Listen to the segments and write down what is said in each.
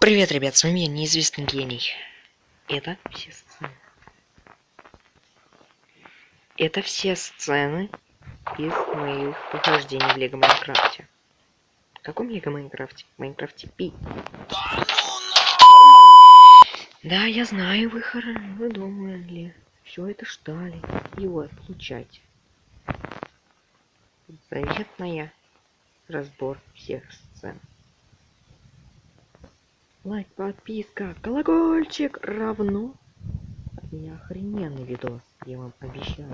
Привет, ребят, с вами я, неизвестный гений. Это все сцены. Это все сцены из моих похождений в Лего Майнкрафте. В каком Лего Майнкрафте? В Майнкрафте Пи. Да, я знаю, вы, хор... вы думали. Все это ждали. Вот, получайте. Заветная разбор всех сцен. Лайк, подписка, колокольчик равно. От охрененный видос, я вам обещаю.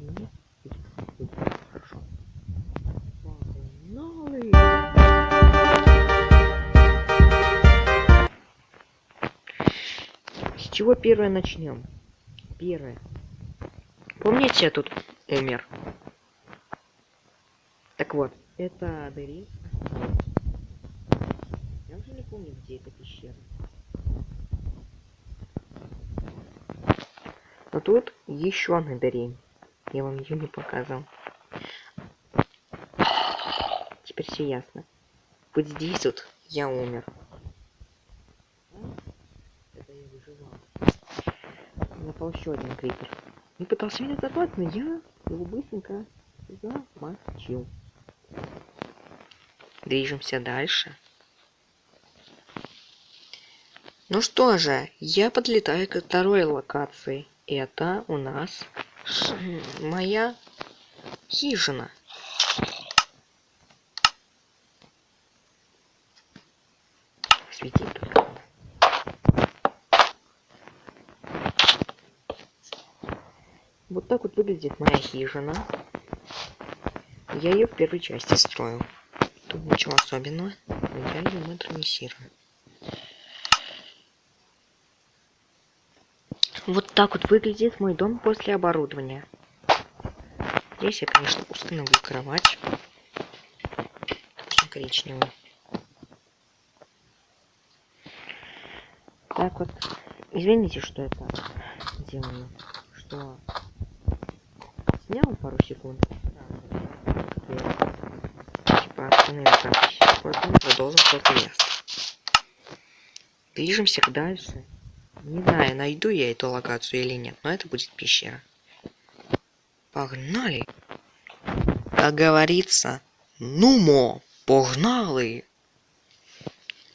Мне будет хорошо. Погнали! С чего первое начнем? Первое. Помните, я тут умер? Так вот, это Дерис. Помню, где эта пещера. Но тут еще одна дырень. Я вам ее не показал. Теперь все ясно. Вот здесь вот я умер. Это я выживал. Напал еще один крипер. Не пытался меня забрать, но я его быстренько замочил. Движемся дальше. Ну что же, я подлетаю к второй локации. Это у нас моя хижина. Светит. Вот так вот выглядит моя хижина. Я ее в первой части строил. Тут ничего особенного, но я ее модернизирую. Вот так вот выглядит мой дом после оборудования. Здесь я, конечно, установлю кровать. Коричневую. Так вот. Извините, что это делаю. Что снял пару секунд. Типа остановил запись. Потом продолжим после места. Движемся дальше. Не знаю, найду я эту локацию или нет, но это будет пещера. Погнали! Как говорится, нумо, погнали!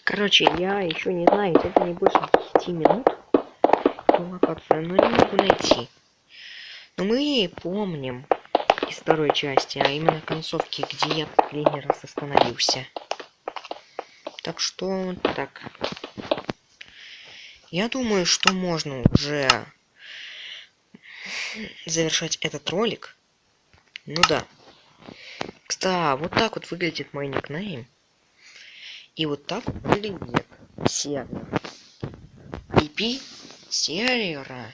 Короче, я еще не знаю, это не больше 10 минут эту локацию, но не могу найти. Но мы помним из второй части, а именно концовки, где я последний раз остановился. Так что так. Я думаю, что можно уже завершать этот ролик. Ну да. Кстати, вот так вот выглядит мой никнейм. И вот так выглядит сервер. IP сервера.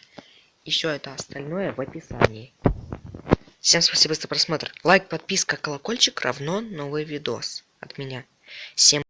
И все это остальное в описании. Всем спасибо за просмотр. Лайк, подписка, колокольчик равно новый видос от меня. Всем